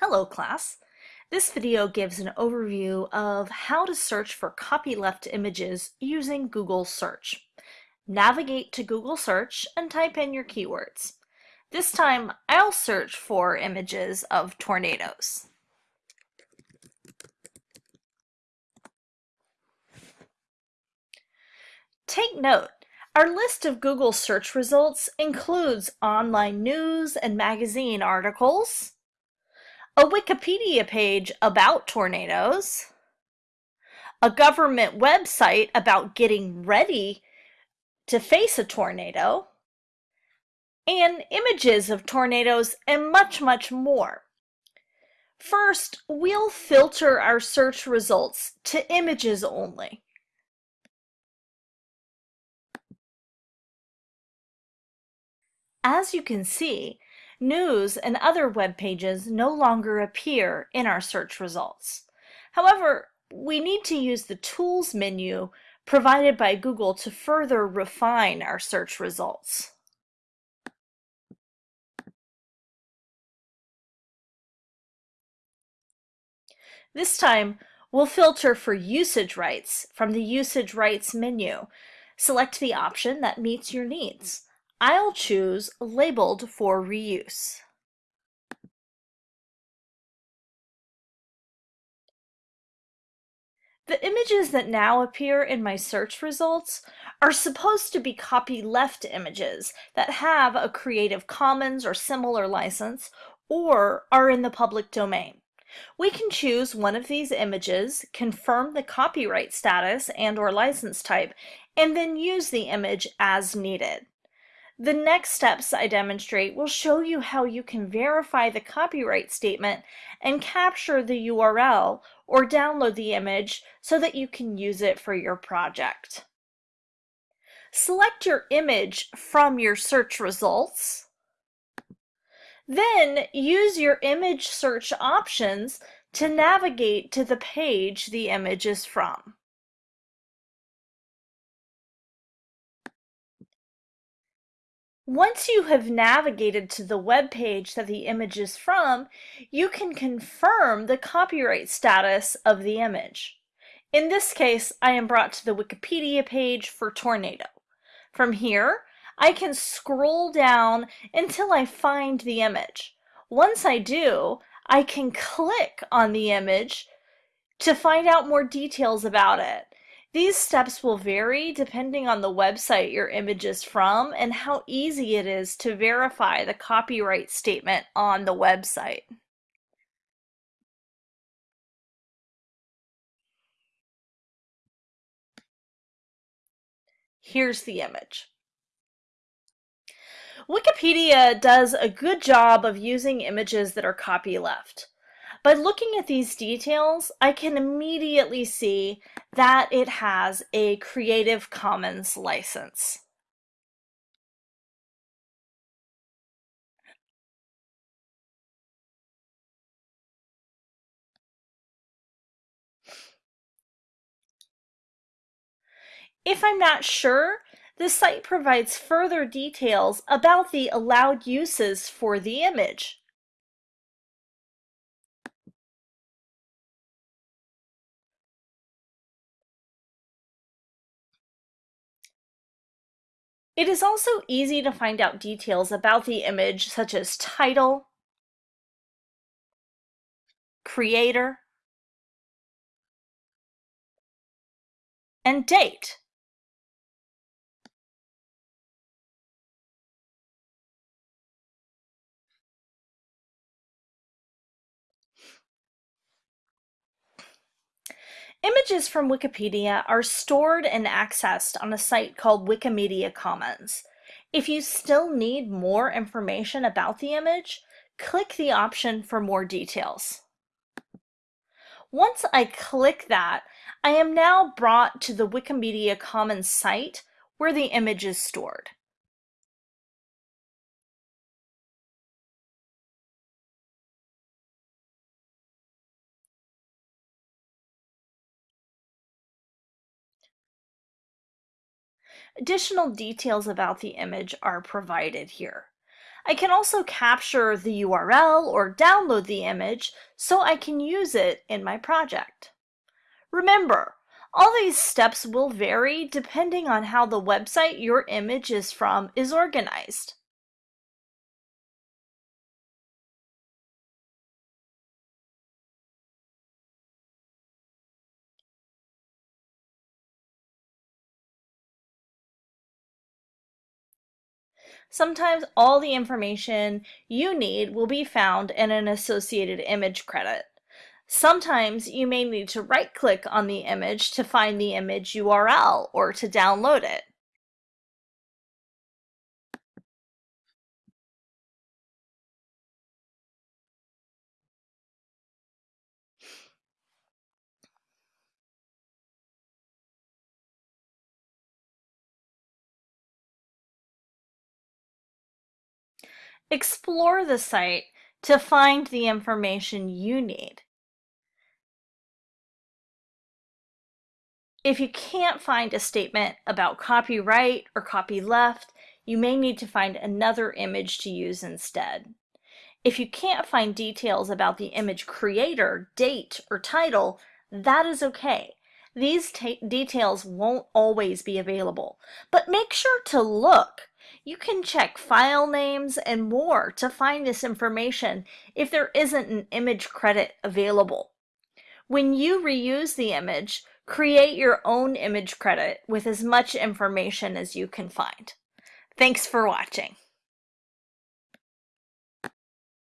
Hello class! This video gives an overview of how to search for copyleft images using Google Search. Navigate to Google Search and type in your keywords. This time I'll search for images of tornadoes. Take note, our list of Google search results includes online news and magazine articles, a Wikipedia page about tornadoes, a government website about getting ready to face a tornado, and images of tornadoes and much, much more. First, we'll filter our search results to images only. As you can see, news and other web pages no longer appear in our search results. However, we need to use the Tools menu provided by Google to further refine our search results. This time, we'll filter for usage rights from the Usage Rights menu. Select the option that meets your needs. I'll choose Labeled for Reuse. The images that now appear in my search results are supposed to be copyleft images that have a Creative Commons or similar license or are in the public domain. We can choose one of these images, confirm the copyright status and or license type, and then use the image as needed. The next steps I demonstrate will show you how you can verify the copyright statement and capture the URL or download the image so that you can use it for your project. Select your image from your search results. Then use your image search options to navigate to the page the image is from. Once you have navigated to the web page that the image is from, you can confirm the copyright status of the image. In this case, I am brought to the Wikipedia page for tornado. From here, I can scroll down until I find the image. Once I do, I can click on the image to find out more details about it. These steps will vary depending on the website your image is from and how easy it is to verify the copyright statement on the website. Here's the image. Wikipedia does a good job of using images that are copyleft. By looking at these details, I can immediately see that it has a Creative Commons license. If I'm not sure, the site provides further details about the allowed uses for the image. It is also easy to find out details about the image such as title, creator, and date. Images from Wikipedia are stored and accessed on a site called Wikimedia Commons. If you still need more information about the image, click the option for more details. Once I click that, I am now brought to the Wikimedia Commons site where the image is stored. Additional details about the image are provided here. I can also capture the URL or download the image so I can use it in my project. Remember, all these steps will vary depending on how the website your image is from is organized. Sometimes all the information you need will be found in an associated image credit. Sometimes you may need to right-click on the image to find the image URL or to download it. Explore the site to find the information you need. If you can't find a statement about copyright or copyleft, you may need to find another image to use instead. If you can't find details about the image creator, date, or title, that is okay. These details won't always be available, but make sure to look. You can check file names and more to find this information if there isn't an image credit available. When you reuse the image, create your own image credit with as much information as you can find. Thanks for watching.